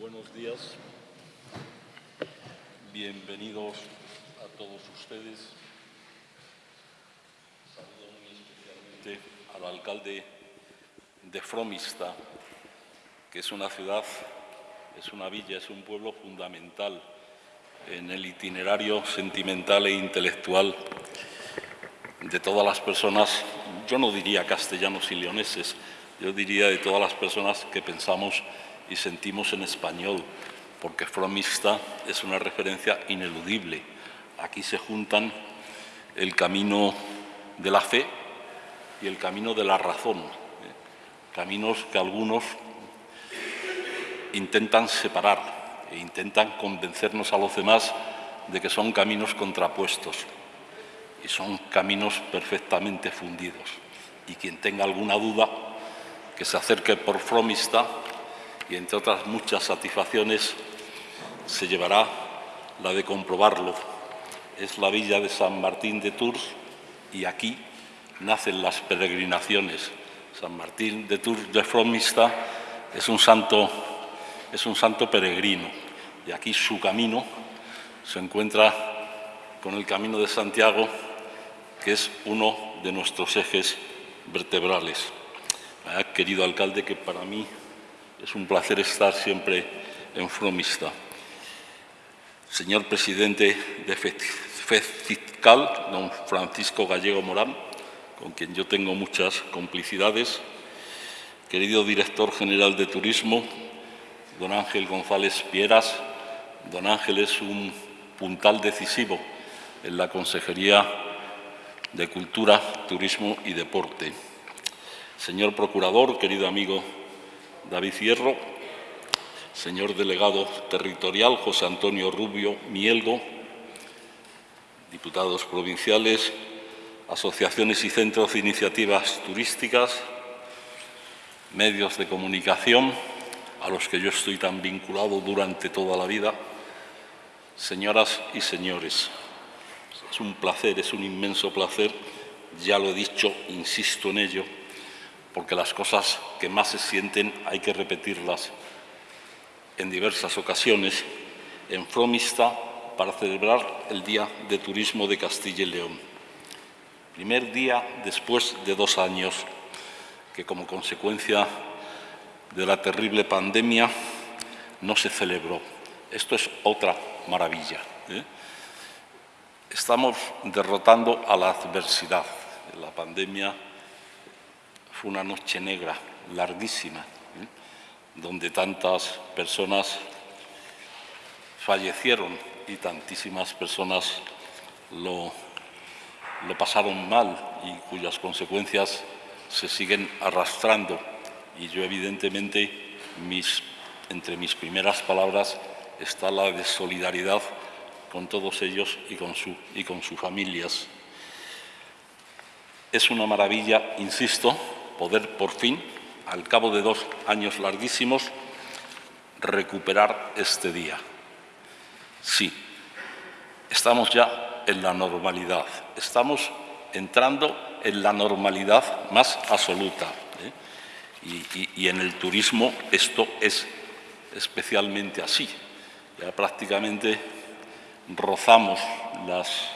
Buenos días. Bienvenidos a todos ustedes. Saludo muy especialmente al alcalde de Fromista, que es una ciudad, es una villa, es un pueblo fundamental en el itinerario sentimental e intelectual de todas las personas, yo no diría castellanos y leoneses, yo diría de todas las personas que pensamos y sentimos en español, porque Fromista es una referencia ineludible. Aquí se juntan el camino de la fe y el camino de la razón, ¿eh? caminos que algunos intentan separar e intentan convencernos a los demás de que son caminos contrapuestos y son caminos perfectamente fundidos. Y quien tenga alguna duda, que se acerque por Fromista y entre otras muchas satisfacciones se llevará la de comprobarlo. Es la villa de San Martín de Tours y aquí nacen las peregrinaciones. San Martín de Tours de Fromista es un santo, es un santo peregrino y aquí su camino se encuentra con el camino de Santiago, que es uno de nuestros ejes vertebrales. querido alcalde, que para mí es un placer estar siempre en Fromista. Señor presidente de FECITCAL, don Francisco Gallego Morán, con quien yo tengo muchas complicidades. Querido director general de Turismo, don Ángel González Pieras. Don Ángel es un puntal decisivo en la Consejería de Cultura, Turismo y Deporte. Señor Procurador, querido amigo David Hierro, señor delegado territorial José Antonio Rubio Mielgo, diputados provinciales, asociaciones y centros de iniciativas turísticas, medios de comunicación, a los que yo estoy tan vinculado durante toda la vida, señoras y señores, es un placer, es un inmenso placer, ya lo he dicho, insisto en ello, porque las cosas que más se sienten hay que repetirlas en diversas ocasiones, en Fromista para celebrar el Día de Turismo de Castilla y León. Primer día después de dos años que como consecuencia de la terrible pandemia no se celebró. Esto es otra maravilla. ¿eh? Estamos derrotando a la adversidad. La pandemia fue una noche negra, larguísima, ¿eh? donde tantas personas fallecieron y tantísimas personas lo, lo pasaron mal y cuyas consecuencias se siguen arrastrando. Y yo, evidentemente, mis, entre mis primeras palabras está la de solidaridad con todos ellos y con, su, y con sus familias. Es una maravilla, insisto, poder por fin, al cabo de dos años larguísimos, recuperar este día. Sí, estamos ya en la normalidad, estamos entrando en la normalidad más absoluta. ¿eh? Y, y en el turismo esto es especialmente así. Ya prácticamente rozamos las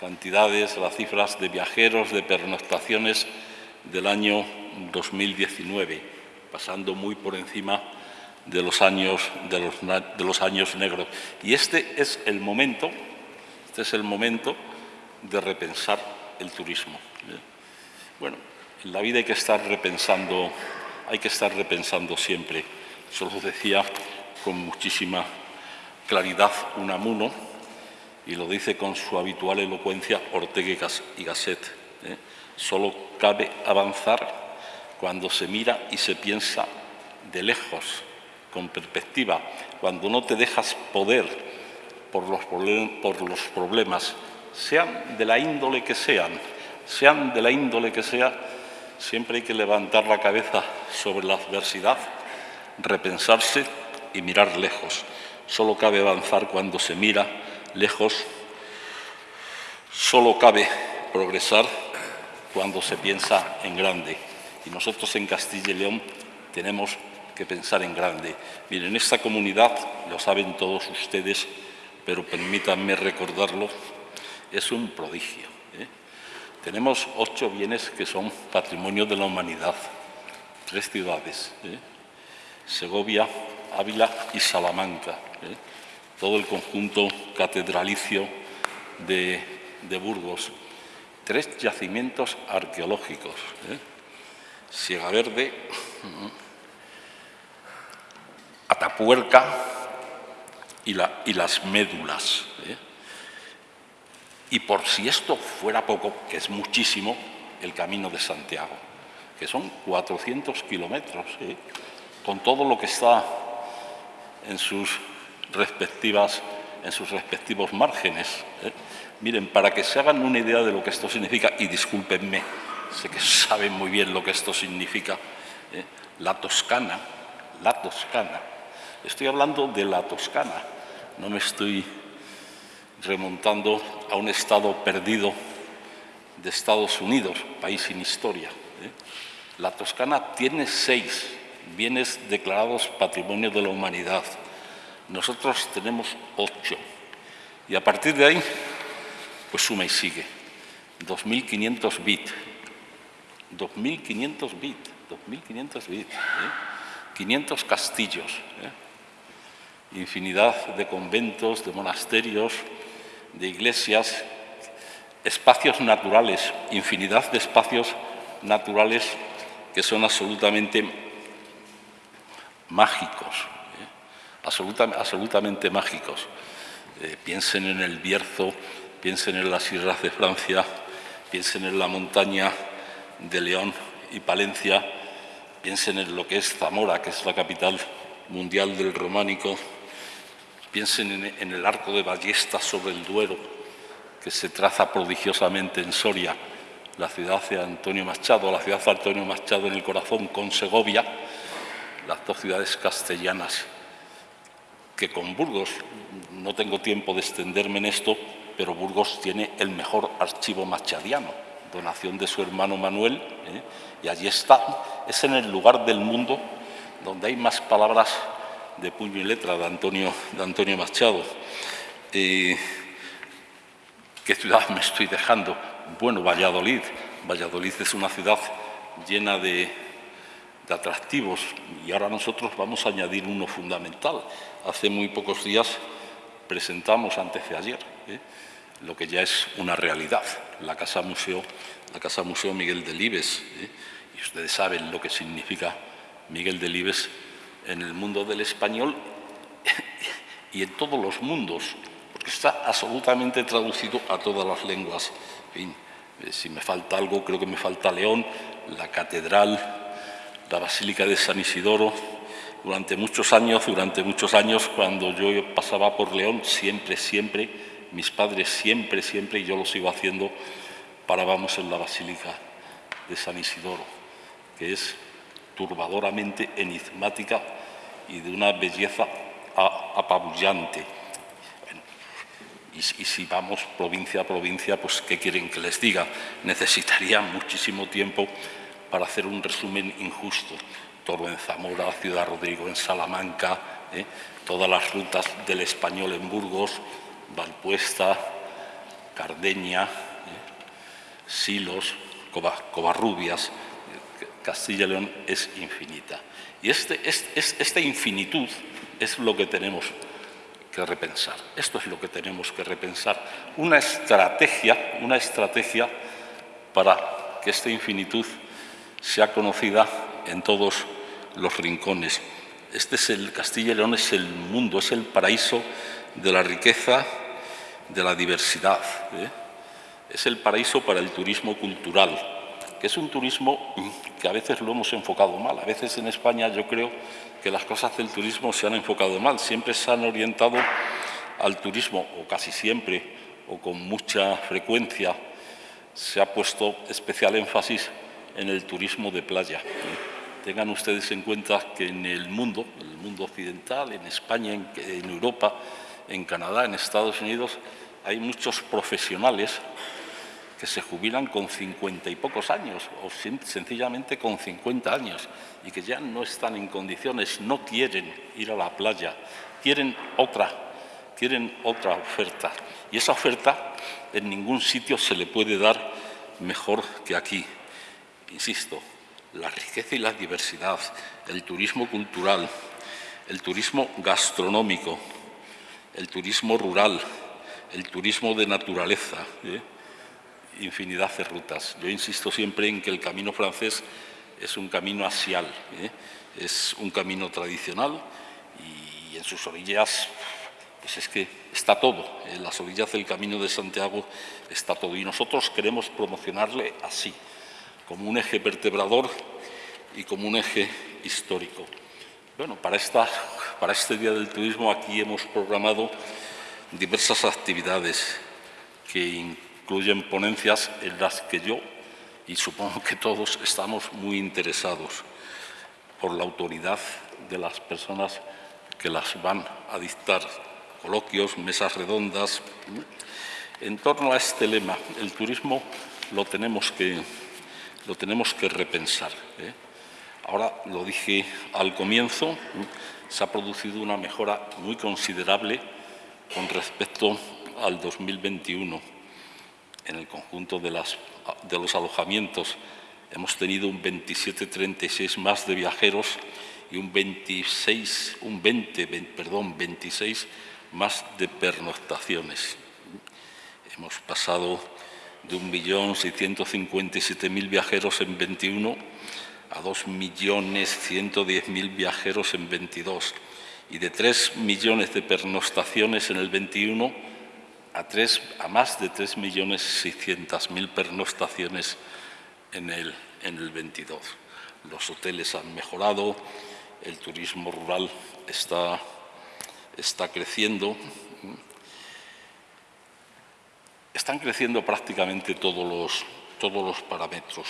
cantidades, las cifras de viajeros, de pernoctaciones del año 2019, pasando muy por encima de los años, de los, años negros. Y este es el momento, este es el momento de repensar el turismo. Bueno, en la vida hay que estar repensando, hay que estar repensando siempre. Eso lo decía con muchísima claridad Unamuno y lo dice con su habitual elocuencia Ortega y Gasset. ¿eh? Solo cabe avanzar cuando se mira y se piensa de lejos, con perspectiva, cuando no te dejas poder por los, problemas, sean de la índole que sean, sean de la índole que sea, siempre hay que levantar la cabeza sobre la adversidad, repensarse y mirar lejos. Solo cabe avanzar cuando se mira lejos, solo cabe progresar cuando se piensa en grande. Y nosotros en Castilla y León tenemos que pensar en grande. Miren, esta comunidad, lo saben todos ustedes, pero permítanme recordarlo, es un prodigio. ¿eh? Tenemos ocho bienes que son patrimonio de la humanidad, tres ciudades, ¿eh? Segovia, Ávila y Salamanca, ¿eh? todo el conjunto catedralicio de, de, Burgos, tres yacimientos arqueológicos, Siega Verde, Atapuerca y, la, y las médulas. ¿eh? Y por si esto fuera poco, que es muchísimo, el Camino de Santiago, que son 400 kilómetros, ¿eh? con todo lo que está en sus respectivas en sus respectivos márgenes. ¿eh? Miren, para que se hagan una idea de lo que esto significa, y discúlpenme, sé que saben muy bien lo que esto significa, la Toscana, la Toscana, estoy hablando de la Toscana, no me estoy remontando a un estado perdido de Estados Unidos, país sin historia. ¿eh? La Toscana tiene seis bienes declarados Patrimonio de la Humanidad. Nosotros tenemos ocho. Y a partir de ahí, pues suma y sigue. 2.500 bit. 2.500 bit. 2.500 bit. 500 castillos. ¿eh? Infinidad de conventos, de monasterios, de iglesias, espacios naturales, infinidad de espacios naturales que son absolutamente mágicos, absolutamente mágicos. Eh, piensen en el Bierzo, piensen en las Sierras de Francia, piensen en la montaña de León y Palencia, piensen en lo que es Zamora, que es la capital mundial del románico, Piensen en, el arco de ballestas sobre el Duero, que se traza prodigiosamente en Soria, la ciudad de Antonio Machado, la ciudad de Antonio Machado en el corazón con Segovia, las dos ciudades castellanas, que con Burgos, no tengo tiempo de extenderme en esto, pero Burgos tiene el mejor archivo machadiano, donación de su hermano Manuel, ¿eh? y allí está, es en el lugar del mundo donde hay más palabras de puño y letra de Antonio, de Antonio Machado. ¿Qué ciudad me estoy dejando? Bueno, Valladolid. Valladolid es una ciudad llena de, atractivos y ahora nosotros vamos a añadir uno fundamental. Hace muy pocos días presentamos, antes de ayer, ¿eh? lo que ya es una realidad, la Casa Museo, la Casa Museo Miguel Delibes. ¿eh? Y ustedes saben lo que significa Miguel Delibes en el mundo del español y en todos los mundos, porque está absolutamente traducido a todas las lenguas. Eh, si me falta algo, creo que me falta León, la catedral, la Basílica de San Isidoro. Durante muchos años, durante muchos años, cuando yo pasaba por León, siempre, siempre, mis padres siempre, siempre, y yo lo sigo haciendo, parábamos en la Basílica de San Isidoro, que es turbadoramente enigmática y de una belleza apabullante. y, si vamos provincia a provincia, pues ¿qué quieren que les diga? Necesitaría muchísimo tiempo para hacer un resumen injusto. Toro en Zamora, Ciudad Rodrigo en Salamanca, ¿eh? todas las rutas del español en Burgos, Valpuesta, Cardeña, ¿eh? Silos, Covarrubias, Castilla y León es infinita. Y este, esta infinitud es lo que tenemos que repensar. Esto es lo que tenemos que repensar. Una estrategia, una estrategia para que esta infinitud sea conocida en todos los rincones. Este es el Castilla y León, es el mundo, es el paraíso de la riqueza, de la diversidad. ¿eh? Es el paraíso para el turismo cultural, que es un turismo que a veces lo hemos enfocado mal. A veces en España yo creo que las cosas del turismo se han enfocado mal. Siempre se han orientado al turismo, o casi siempre, o con mucha frecuencia, se ha puesto especial énfasis en el turismo de playa. Tengan ustedes en cuenta que en el mundo, en el mundo occidental, en España, en Europa, en Canadá, en Estados Unidos, hay muchos profesionales que se jubilan con cincuenta y pocos años o sencillamente con 50 años y que ya no están en condiciones, no quieren ir a la playa, quieren otra, quieren otra oferta. Y esa oferta en ningún sitio se le puede dar mejor que aquí. Insisto, la riqueza y la diversidad, el turismo cultural, el turismo gastronómico, el turismo rural, el turismo de naturaleza, ¿eh? infinidad de rutas. Yo insisto siempre en que el camino francés es un camino asial, ¿eh? es un camino tradicional y en sus orillas pues es que está todo, en las orillas del Camino de Santiago está todo y nosotros queremos promocionarle así, como un eje vertebrador y como un eje histórico. Bueno, para, esta, para este Día del Turismo aquí hemos programado diversas actividades que incluyen ponencias en las que yo y supongo que todos estamos muy interesados por la autoridad de las personas que las van a dictar coloquios, mesas redondas. En torno a este lema, el turismo lo tenemos que, lo tenemos que repensar. ¿eh? Ahora, lo dije al comienzo, se ha producido una mejora muy considerable con respecto al 2021. En el conjunto de, las, de los alojamientos hemos tenido un 27-36 más de viajeros y un 26, un 20, perdón, 26 más de pernoctaciones. Hemos pasado de 1.657.000 viajeros en 21 a 2.110.000 viajeros en 22 y de 3 millones de pernoctaciones en el 21 a, 3, a más de 3.600.000 pernoctaciones en el, en el 22. Los hoteles han mejorado, el turismo rural está está creciendo. Están creciendo prácticamente todos los, todos los parámetros.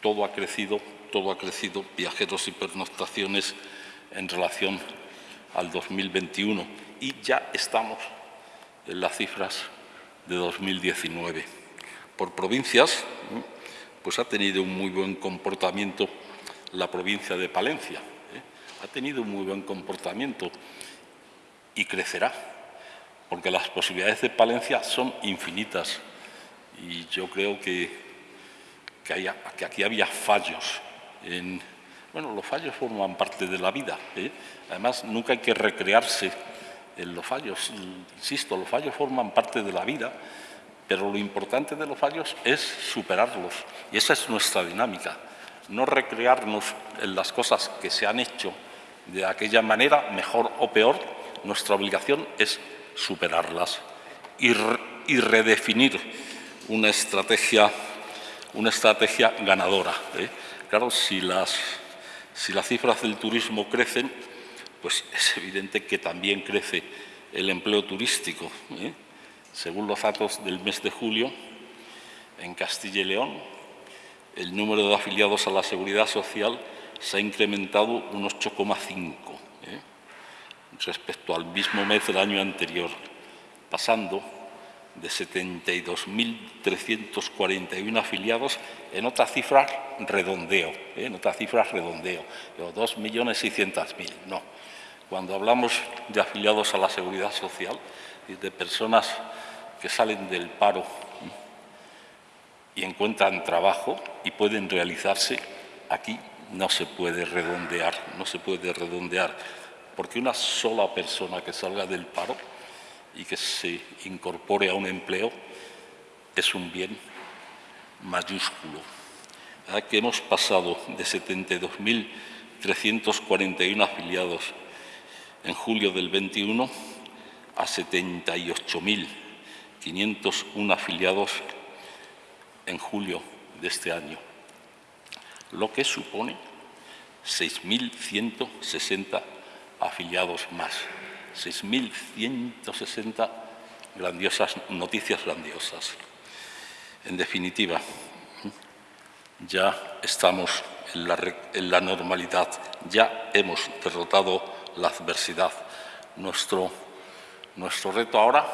Todo ha crecido, todo ha crecido, viajeros y pernoctaciones en relación al 2021 y ya estamos en las cifras de 2019. Por provincias, pues ha tenido un muy buen comportamiento la provincia de Palencia. ¿eh? Ha tenido un muy buen comportamiento y crecerá, porque las posibilidades de Palencia son infinitas y yo creo que, que, aquí había fallos. En, bueno, los fallos forman parte de la vida. ¿eh? Además, nunca hay que recrearse en los fallos. Insisto, los fallos forman parte de la vida, pero lo importante de los fallos es superarlos. Y esa es nuestra dinámica. No recrearnos en las cosas que se han hecho de aquella manera, mejor o peor, nuestra obligación es superarlas y, redefinir una estrategia, una estrategia ganadora. ¿eh? Claro, si las, cifras del turismo crecen, pues es evidente que también crece el empleo turístico. ¿eh? Según los datos del mes de julio, en Castilla y León, el número de afiliados a la Seguridad Social se ha incrementado un 8,5 respecto al mismo mes del año anterior, pasando de 72.341 afiliados en otra cifra redondeo, ¿eh? en otra cifra redondeo, 2.600.000, no. Cuando hablamos de afiliados a la Seguridad Social y de personas que salen del paro y encuentran trabajo y pueden realizarse, aquí no se puede redondear, no se puede redondear porque una sola persona que salga del paro y que se incorpore a un empleo es un bien mayúsculo. Que hemos pasado de 72.341 afiliados en julio del 21 a 78.501 afiliados en julio de este año, lo que supone 6.160 afiliados más. 6.160 grandiosas noticias grandiosas. En definitiva, ya estamos en la, normalidad, ya hemos derrotado la adversidad. Nuestro, nuestro reto ahora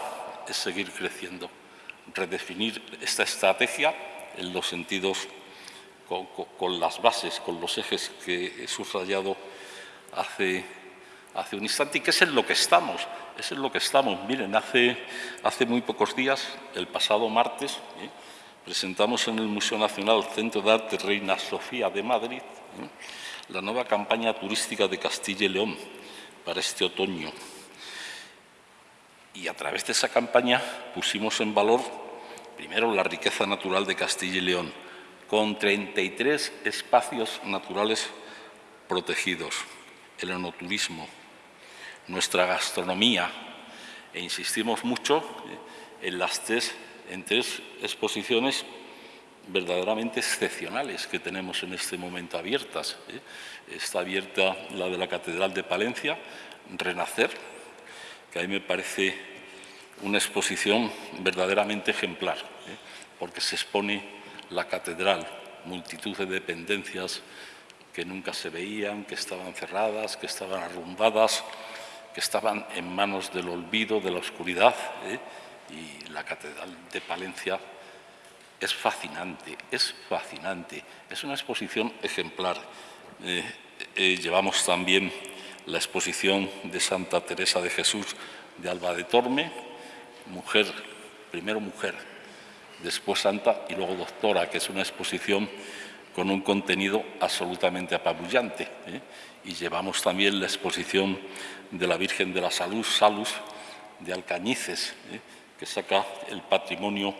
es seguir creciendo. redefinir esta estrategia en los sentidos, con, las bases, con los ejes que he subrayado hace, hace un instante y que es en lo que estamos. Es en lo que estamos. Miren, hace, hace muy pocos días, el pasado martes, ¿eh? presentamos en el Museo Nacional Centro de Arte Reina Sofía de Madrid ¿eh? la nueva campaña turística de Castilla y León para este otoño. Y a través de esa campaña pusimos en valor, primero, la riqueza natural de Castilla y León, con 33 espacios naturales protegidos, el enoturismo, nuestra gastronomía, e insistimos mucho en las tres, en tres exposiciones verdaderamente excepcionales que tenemos en este momento abiertas. ¿eh? Está abierta la de la Catedral de Palencia, Renacer, que a mí me parece una exposición verdaderamente ejemplar, ¿eh? porque se expone la catedral, multitud de dependencias que nunca se veían, que estaban cerradas, que estaban arrumbadas, que estaban en manos del olvido, de la oscuridad, ¿eh? y la catedral de Palencia es fascinante, es fascinante, es una exposición ejemplar. Eh, llevamos también la exposición de Santa Teresa de Jesús de Alba de Torme, mujer, primero mujer, después santa y luego doctora, que es una exposición con un contenido absolutamente apabullante. ¿eh? Y llevamos también la exposición de la Virgen de la Salud, Salus, de Alcañices, ¿eh? que saca el patrimonio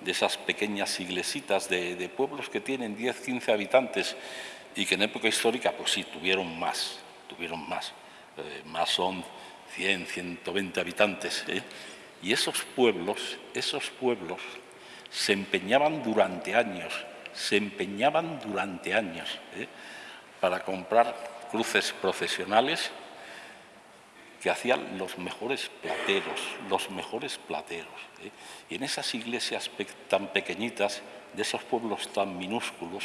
de esas pequeñas iglesitas de, pueblos que tienen 10, 15 habitantes y que en época histórica, pues sí, tuvieron más tuvieron más, eh, más son 100, 120 habitantes. Y esos pueblos, esos pueblos se empeñaban durante años, se empeñaban durante años ¿eh? para comprar cruces profesionales que hacían los mejores plateros, los mejores plateros. Y en esas iglesias tan pequeñitas, de esos pueblos tan minúsculos,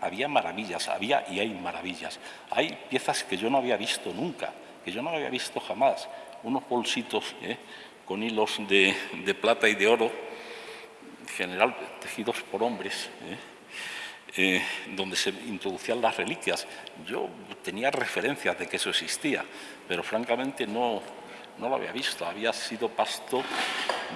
había maravillas, había y hay maravillas. Hay piezas que yo no había visto nunca, que yo no había visto jamás. Unos bolsitos ¿eh? con hilos de, plata y de oro, general tejidos por hombres, ¿eh? Eh, donde se introducían las reliquias. Yo tenía referencias de que eso existía, pero francamente no, no lo había visto. Había sido pasto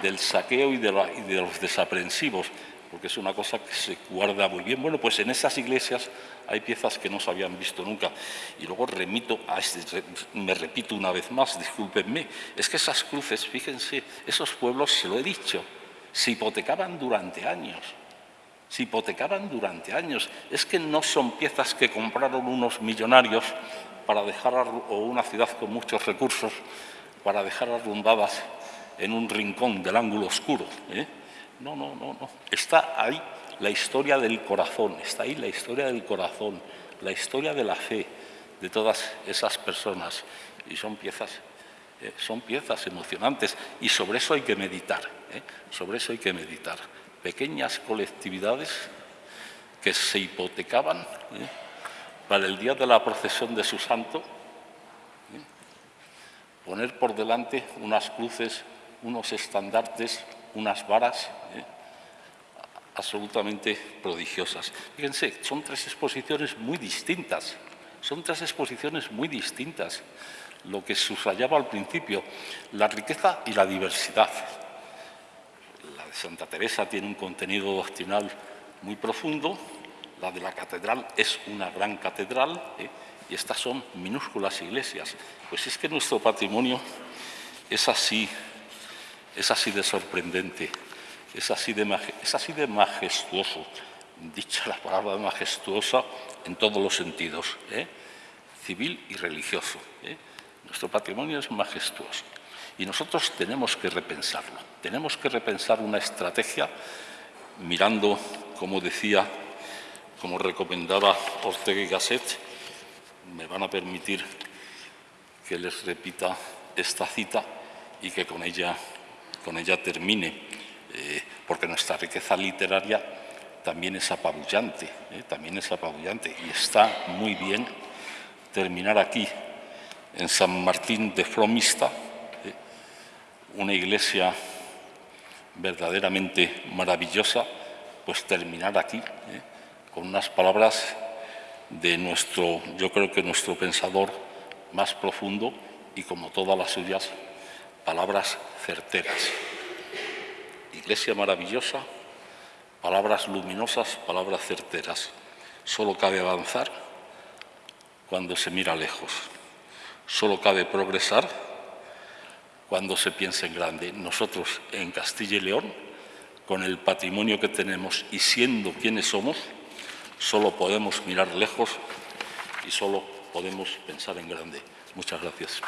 del saqueo y de los desaprensivos porque es una cosa que se guarda muy bien. Bueno, pues en esas iglesias hay piezas que no se habían visto nunca. Y luego remito este, me repito una vez más, discúlpenme, es que esas cruces, fíjense, esos pueblos, se lo he dicho, se hipotecaban durante años. Se hipotecaban durante años. Es que no son piezas que compraron unos millonarios para dejar, o una ciudad con muchos recursos, para dejar arrumbadas en un rincón del ángulo oscuro. ¿eh? No, no, no, no. Está ahí la historia del corazón, está ahí la historia del corazón, la historia de la fe de todas esas personas. Y son piezas, eh, son piezas emocionantes. Y sobre eso hay que meditar, ¿eh? sobre eso hay que meditar. Pequeñas colectividades que se hipotecaban ¿eh? para el día de la procesión de su santo, poner por delante unas cruces, unos estandartes, unas varas absolutamente prodigiosas. Fíjense, son tres exposiciones muy distintas, son tres exposiciones muy distintas. Lo que subrayaba al principio, la riqueza y la diversidad. La de Santa Teresa tiene un contenido doctrinal muy profundo, la de la catedral es una gran catedral ¿eh? y estas son minúsculas iglesias. Pues es que nuestro patrimonio es así, es así de sorprendente, es así de, es así de majestuoso, dicha la palabra majestuosa en todos los sentidos, ¿eh? civil y religioso. ¿eh? Nuestro patrimonio es majestuoso y nosotros tenemos que repensarlo. Tenemos que repensar una estrategia mirando, como decía, como recomendaba Ortega y Gasset, me van a permitir que les repita esta cita y que con ella con ella termine, eh, porque nuestra riqueza literaria también es apabullante, eh, también es apabullante y está muy bien terminar aquí, en San Martín de Fromista, una iglesia verdaderamente maravillosa, pues terminar aquí con unas palabras de nuestro, yo creo que nuestro pensador más profundo y como todas las suyas, palabras certeras. Iglesia maravillosa, palabras luminosas, palabras certeras. Solo cabe avanzar cuando se mira lejos. Solo cabe progresar cuando se piensa en grande. Nosotros en Castilla y León, con el patrimonio que tenemos y siendo quienes somos, solo podemos mirar lejos y solo podemos pensar en grande. Muchas gracias.